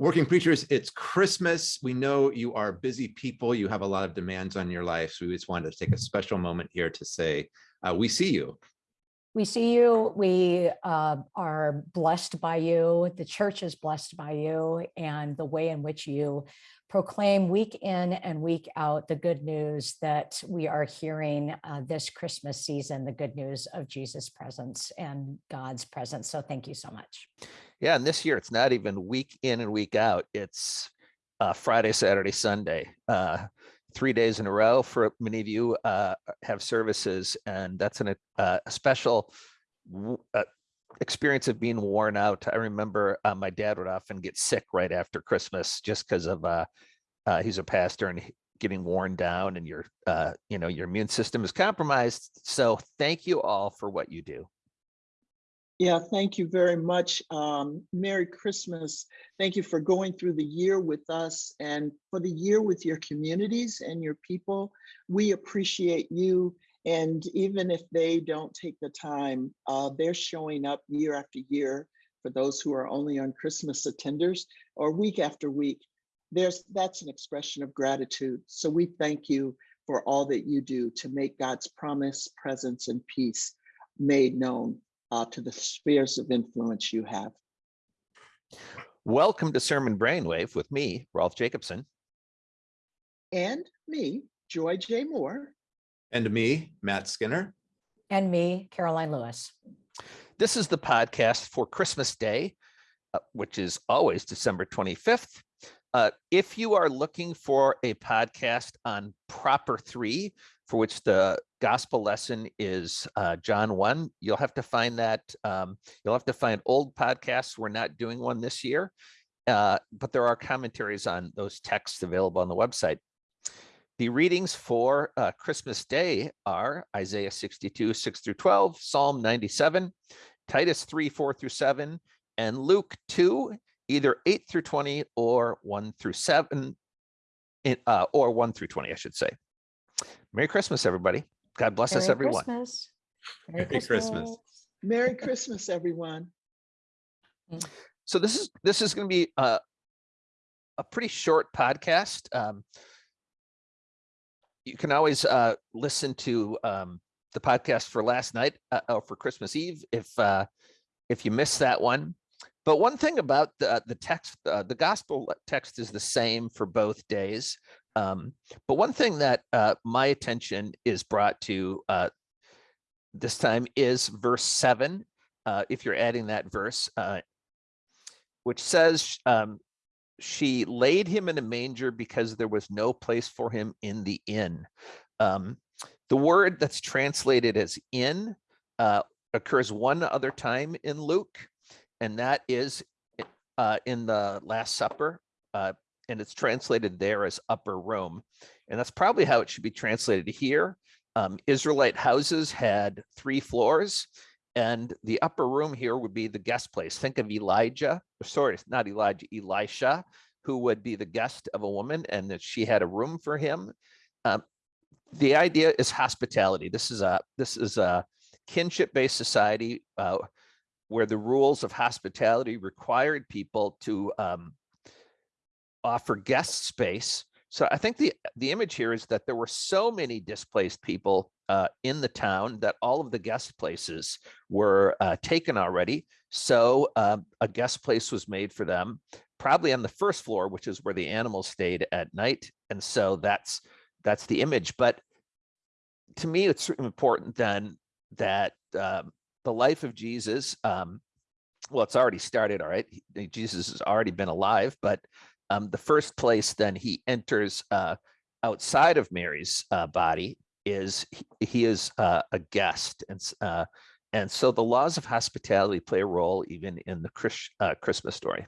Working preachers, it's Christmas. We know you are busy people. You have a lot of demands on your life. So we just wanted to take a special moment here to say, uh, we see you. We see you. We uh, are blessed by you. The church is blessed by you and the way in which you proclaim week in and week out the good news that we are hearing uh, this Christmas season, the good news of Jesus' presence and God's presence. So thank you so much. Yeah, and this year it's not even week in and week out. It's uh, Friday, Saturday, Sunday, uh, three days in a row for many of you uh, have services, and that's an, uh, a special uh, experience of being worn out. I remember uh, my dad would often get sick right after Christmas just because of he's a pastor and getting worn down and your you know your immune system is compromised. So thank you all for what you do. Yeah, thank you very much. Um, Merry Christmas. Thank you for going through the year with us and for the year with your communities and your people. We appreciate you. And even if they don't take the time, uh, they're showing up year after year for those who are only on Christmas attenders or week after week. There's that's an expression of gratitude. So we thank you for all that you do to make God's promise, presence, and peace made known uh, to the spheres of influence you have. Welcome to Sermon Brainwave with me, Rolf Jacobson. And me, Joy J. Moore. And me, Matt Skinner. And me, Karoline Lewis. This is the podcast for Christmas Day, uh, which is always December 25th. Uh, if you are looking for a podcast on Proper 3, for which the gospel lesson is uh, John 1, you'll have to find that, um, you'll have to find old podcasts. We're not doing one this year, uh, but there are commentaries on those texts available on the website. The readings for uh, Christmas Day are Isaiah 62, 6 through 12, Psalm 97, Titus 3, 4 through 7, and Luke 2, either 8 through 20 or 1 through 7, uh, or 1 through 20, I should say. Merry Christmas, everybody. God bless Merry us, everyone. Christmas. Merry Christmas. Merry Christmas, everyone. So this is this is going to be a, a pretty short podcast. Um, you can always uh, listen to um, the podcast for last night uh, or for Christmas Eve if uh, if you missed that one. But one thing about the, the text, uh, the gospel text is the same for both days. Um, but one thing that uh, my attention is brought to uh, this time is verse seven, uh, if you're adding that verse, uh, which says, um, she laid him in a manger because there was no place for him in the inn. Um, the word that's translated as inn uh, occurs one other time in Luke, and that is uh, in the Last Supper, and it's translated there as upper room. And that's probably how it should be translated here. Um, Israelite houses had three floors, and the upper room here would be the guest place. Think of Elijah, sorry, not Elijah, Elisha, who would be the guest of a woman, and that she had a room for him. Um, the idea is hospitality. This is a this is a kinship-based society uh, where the rules of hospitality required people to um, offer guest space. So I think the the image here is that there were so many displaced people uh, in the town that all of the guest places were uh, taken already. So uh, a guest place was made for them, probably on the first floor, which is where the animals stayed at night. And so that's that's the image. But to me, it's important then that um, the life of Jesus, um, well, it's already started, all right. Jesus has already been alive, but um, the first place then he enters uh, outside of Mary's uh, body is he, he is uh, a guest. And, uh, and so the laws of hospitality play a role even in the Chris, uh, Christmas story.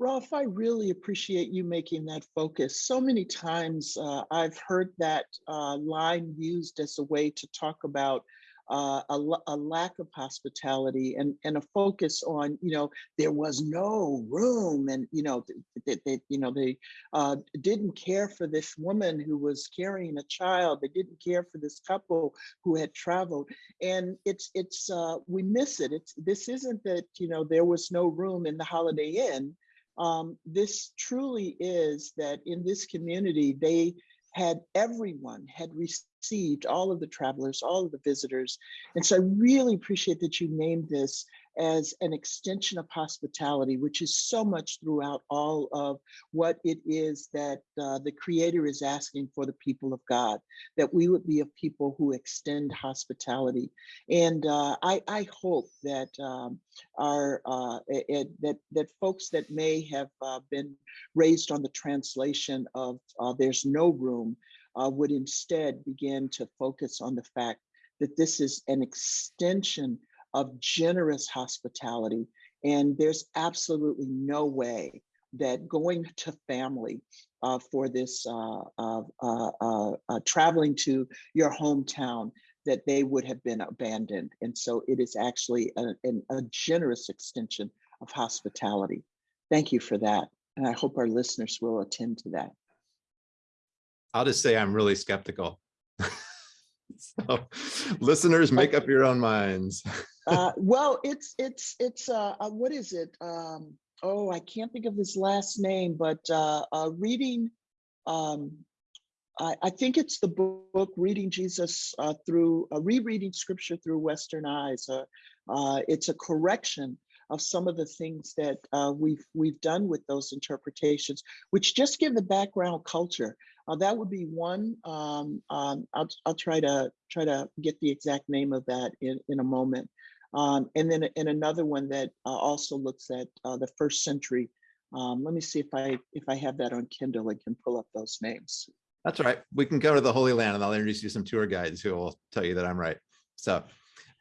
Rolf, I really appreciate you making that focus. So many times uh, I've heard that line used as a way to talk about uh, a, a, lack of hospitality and, and a focus on, you know, there was no room and, you know, they, they you know, they uh, didn't care for this woman who was carrying a child. They didn't care for this couple who had traveled. And it's, it's, uh, we miss it. It's, this isn't that, you know, there was no room in the Holiday Inn. um, this truly is that in this community, they had everyone had received all of the travelers, all of the visitors. And so I really appreciate that you named this as an extension of hospitality, which is so much throughout all of what it is that uh, the Creator is asking for the people of God, that we would be a people who extend hospitality. And uh, I, I hope that um, our uh, it- that that folks that may have uh, been raised on the translation of uh, "There's no room" uh, would instead begin to focus on the fact that this is an extension of generous hospitality, and there's absolutely no way that going to family uh, for this uh, uh, uh, uh, traveling to your hometown that they would have been abandoned. And so it is actually a, an- a generous extension of hospitality. Thank you for that. And I hope our listeners will attend to that. I'll just say I'm really skeptical. So listeners, make up your own minds. Uh, well, it's, it's, it's, uh, uh, what is it? Um, oh, I can't think of his last name, but, uh, uh, reading, um, I, I think it's the book, Reading Jesus, uh, through, rereading scripture through Western eyes. It's a correction of some of the things that, we've, we've done with those interpretations, which just give the background culture. Uh, that would be one. Um, um, I'll, I'll try to try to get the exact name of that in, in a moment. Um, and then in another one that uh, also looks at uh, the first century. Um, let me see if I if I have that on Kindle and can pull up those names. That's right. We can go to the Holy Land and I'll introduce you to some tour guides who will tell you that I'm right. So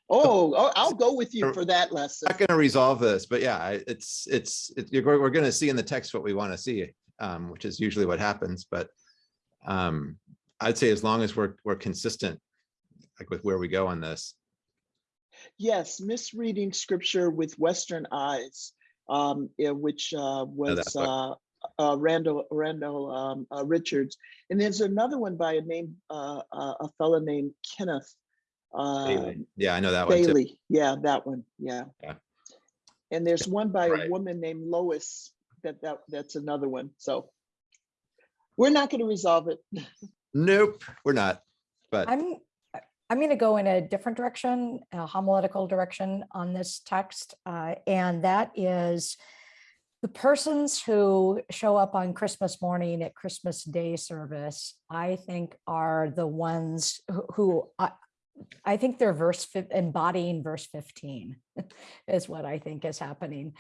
Oh, oh, I'll go with you for that lesson. not going to resolve this, but yeah, it's, it's, we're going to see in the text what we want to see, um, which is usually what happens, but um, I'd say as long as we're, we're consistent, like with where we go on this, Yes, misreading scripture with Western eyes, um, which uh, was uh, uh, Randall Randall um, uh, Richards, and there's another one by a name uh, uh, a fellow named Kenneth Bailey. um, yeah, I know that one. Bailey. Yeah, that one. Yeah. Yeah. And there's one by Right. a woman named Lois. That that that's another one. So we're not going to resolve it. Nope, we're not, but I'm, I'm going to go in a different direction, a homiletical direction on this text. uh, And that is the persons who show up on Christmas morning at Christmas Day service, I think are the ones who- who, I, I think they're verse, embodying verse 15 is what I think is happening.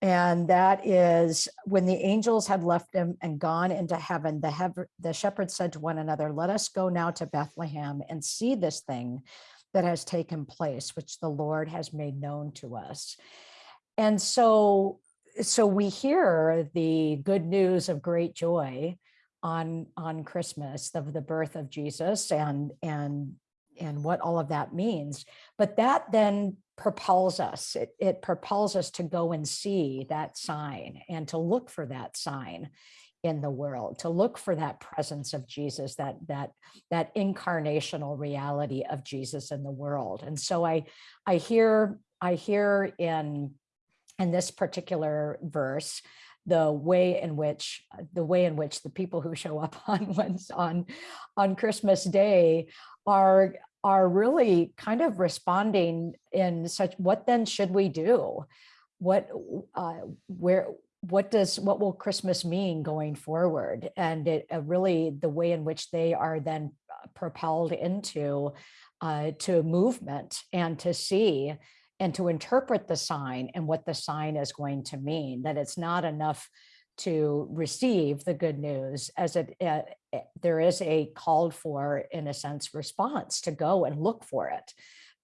And that is when the angels had left him and gone into heaven, the hev- the shepherds said to one another, let us go now to Bethlehem and see this thing that has taken place, which the Lord has made known to us. And so, so we hear the good news of great joy on, on Christmas of the birth of Jesus and, and, and what all of that means. But that then propels us, it, it propels us to go and see that sign and to look for that sign in the world, to look for that presence of Jesus, that, that, that incarnational reality of Jesus in the world. And so I, I hear, I hear in, in this particular verse, the way in which the way in which the people who show up on on on Christmas Day are are really kind of responding in such what then should we do? What uh where what does what will christmas mean going forward? And it uh, really the way in which they are then uh, propelled into uh to movement and to see and to interpret the sign and what the sign is going to mean that it's not enough to receive the good news as it uh, eh, there is a called for in a sense response to go and look for it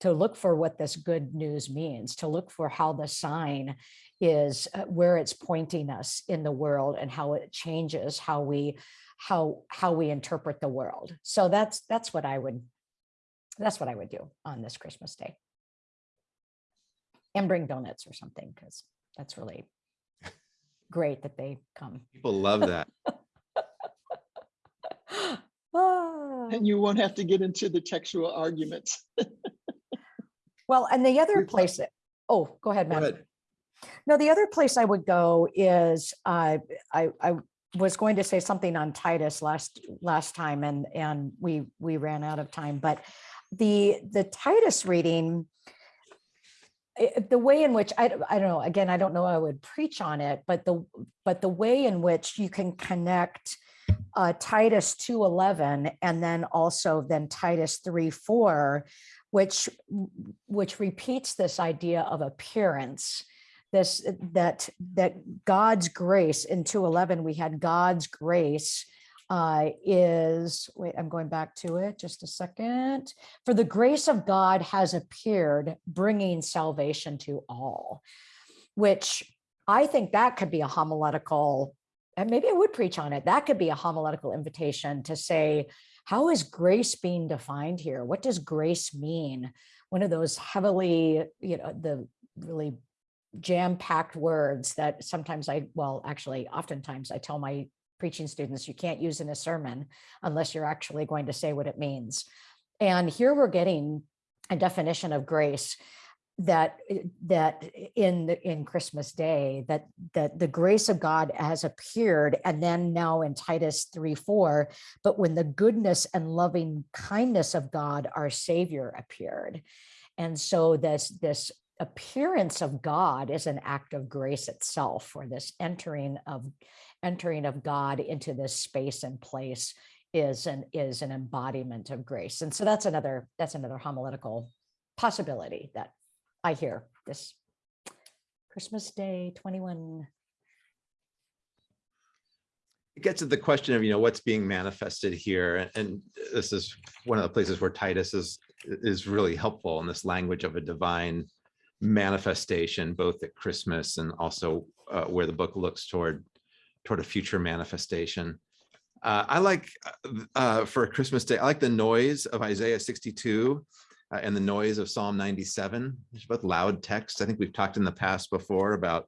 to look for what this good news means to look for how the sign is uh, where it's pointing us in the world and how it changes how we how how we interpret the world. So that's that's what i would that's what i would do on this christmas day. And bring donuts or something because that's really great that they come people love that. Ah. And you won't have to get into the textual arguments. Well, and the other place, that- oh, go ahead, Go Matt. ahead. No, the other place I would go is, uh, I, I was going to say something on Titus last, last time and, and we, we ran out of time, but the, the Titus reading, eh, the way in which, I, I don't know, again, I don't know, I would preach on it, but the, but the way in which you can connect uh, Titus 2:11 and then also then Titus 3:4, which, which repeats this idea of appearance. This that that God's grace in 211 we had God's grace uh is wait I'm going back to it just a second. For the grace of God has appeared bringing salvation to all which I think that could be a homiletical and maybe I would preach on it that could be a homiletical invitation to say how is grace being defined here? What does grace mean? One of those heavily you know the really jam-packed words that sometimes I, well, actually, oftentimes I tell my preaching students, you can't use in a sermon unless you're actually going to say what it means. And here we're getting a definition of grace that that in the in Christmas Day that that the grace of God has appeared and then now in Titus 3 4 but when the goodness and loving kindness of God our savior appeared and so this this appearance of God is an act of grace itself or this entering of entering of God into this space and place is an is an embodiment of grace. And so that's another that's another homiletical possibility that I hear this Christmas Day 21. It gets at the question of, you know, what's being manifested here. and- And this is one of the places where Titus is, is really helpful in this language of a divine manifestation, both at Christmas and also uh, where the book looks toward, toward a future manifestation. Uh, I like, uh, uh, for Christmas Day, I like the noise of Isaiah 62 uh, and the noise of Psalm 97. It's both loud texts. I think we've talked in the past before about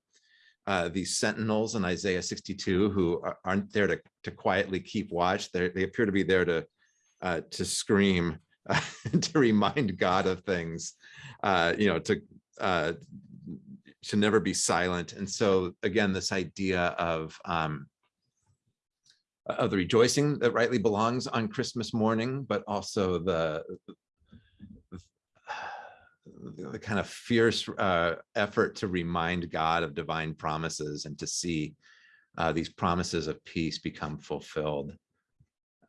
uh, these sentinels in Isaiah 62 who are- aren't there to, to quietly keep watch. They they appear to be there to uh, to scream, to remind God of things, you know, to to never be silent. And so again, this idea of um, of the rejoicing that rightly belongs on Christmas morning, but also the the kind of fierce uh, effort to remind God of divine promises and to see uh, these promises of peace become fulfilled.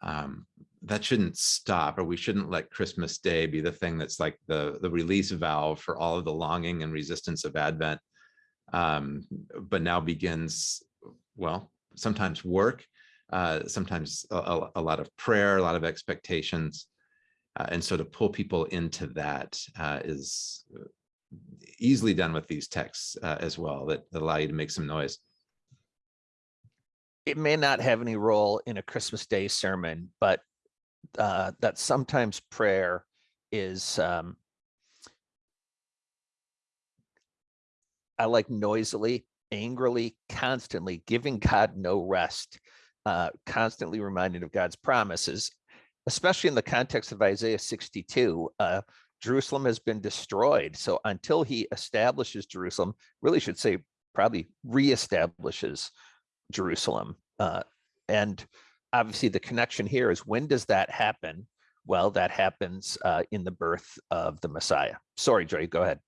Um, that shouldn't stop, or we shouldn't let Christmas Day be the thing that's like the the release valve for all of the longing and resistance of Advent. Um, but now begins, well, sometimes work, uh, sometimes a, a- lot of prayer, a lot of expectations. Uh, and so to pull people into that uh, is uh, easily done with these texts uh, as well that, that allow you to make some noise. It may not have any role in a Christmas Day sermon, but uh, that sometimes prayer is um, I like noisily, angrily, constantly giving God no rest, uh, constantly reminded of God's promises, especially in the context of Isaiah 62. Uh, Jerusalem has been destroyed. So until he establishes Jerusalem, really should say probably reestablishes Jerusalem. Uh, and obviously the connection here is when does that happen? Well, that happens uh, in the birth of the Messiah. Sorry, Joy, go ahead.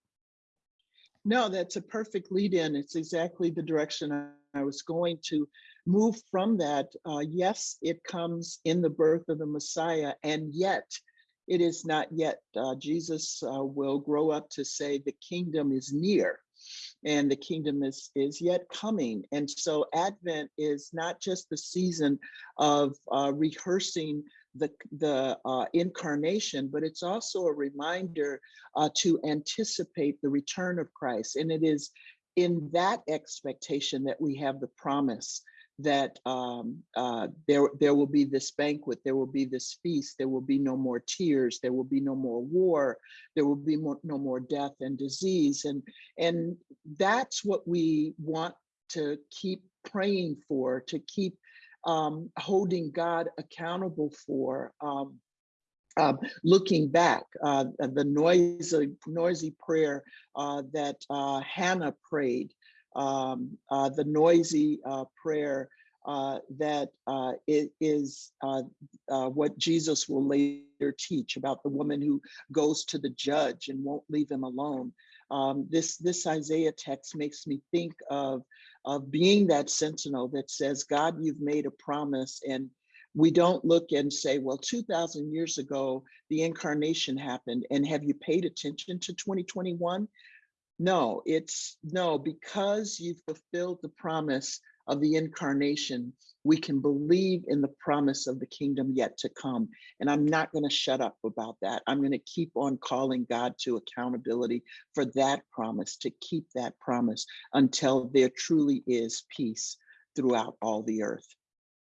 No, that's a perfect lead in. It's exactly the direction I- was going to move from that. Uh, yes, it comes in the birth of the Messiah, and yet it is not yet. Uh, Jesus uh, will grow up to say the kingdom is near and the kingdom is is yet coming and so advent is not just the season of uh, rehearsing the the uh, incarnation but it's also a reminder uh, to anticipate the return of Christ. And it is in that expectation that we have the promise that um, uh, there, there will be this banquet, there will be this feast, there will be no more tears, there will be no more war, there will be more, no more death and disease. And, and that's what we want to keep praying for, to keep um, holding God accountable for. Um, um, looking back, uh, the noisy, noisy prayer uh, that uh, Hannah prayed, um, uh, the noisy uh, prayer uh, that uh, it is uh, uh, what Jesus will later teach about the woman who goes to the judge and won't leave him alone. Um, this this Isaiah text makes me think of of being that sentinel that says, God, you've made a promise and we don't look and say, well, 2000 years ago, the incarnation happened and have you paid attention to 2021? No, it's no, because you've fulfilled the promise of the incarnation, we can believe in the promise of the kingdom yet to come. And I'm not going to shut up about that. I'm going to keep on calling God to accountability for that promise, to keep that promise until there truly is peace throughout all the earth.